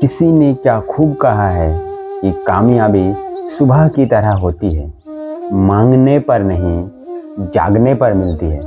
किसी ने क्या खूब कहा है कि कामयाबी सुबह की तरह होती है। मांगने पर नहीं, जागने पर मिलती है।